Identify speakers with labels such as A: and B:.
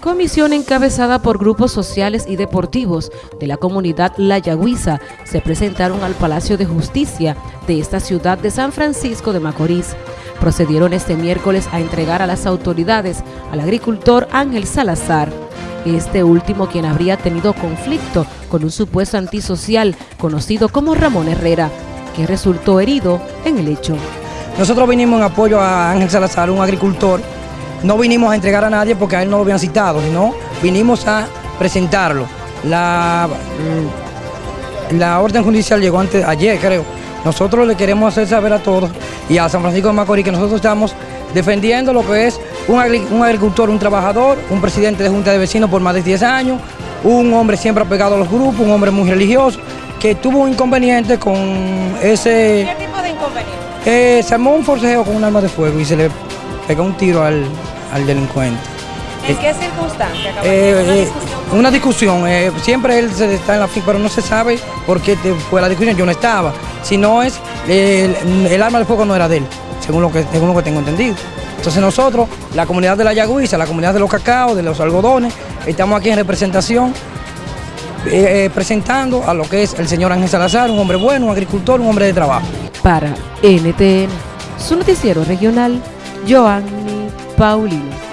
A: Comisión encabezada por grupos sociales y deportivos de la comunidad La Yagüiza se presentaron al Palacio de Justicia de esta ciudad de San Francisco de Macorís. Procedieron este miércoles a entregar a las autoridades al agricultor Ángel Salazar, este último quien habría tenido conflicto con un supuesto antisocial conocido como Ramón Herrera, que resultó herido en el hecho.
B: Nosotros vinimos en apoyo a Ángel Salazar, un agricultor no vinimos a entregar a nadie porque a él no lo habían citado, sino vinimos a presentarlo. La, mm, la orden judicial llegó antes, ayer creo. Nosotros le queremos hacer saber a todos y a San Francisco de Macorís que nosotros estamos defendiendo lo que es un, agricultor, un trabajador, un presidente de Junta de Vecinos por más de 10 años, un hombre siempre apegado a los grupos, un hombre muy religioso, que tuvo un inconveniente con ese...
C: ¿Qué tipo de inconveniente?
B: Eh, se armó un forcejeo con un arma de fuego y se le pegó un tiro al, al delincuente.
C: ¿En qué circunstancia?
B: Eh, una discusión, eh, siempre él se está en la fin, pero no se sabe por qué fue la discusión, yo no estaba. Si no es, el, arma de fuego no era de él, según lo, que, según lo que tengo entendido. Entonces nosotros, la comunidad de la Yagüiza, la comunidad de los cacaos, de los algodones, estamos aquí en representación eh, presentando a lo que es el señor Ángel Salazar, un hombre bueno, un agricultor, un hombre de trabajo.
A: Para NTN, su noticiero regional, Joanny Paulino.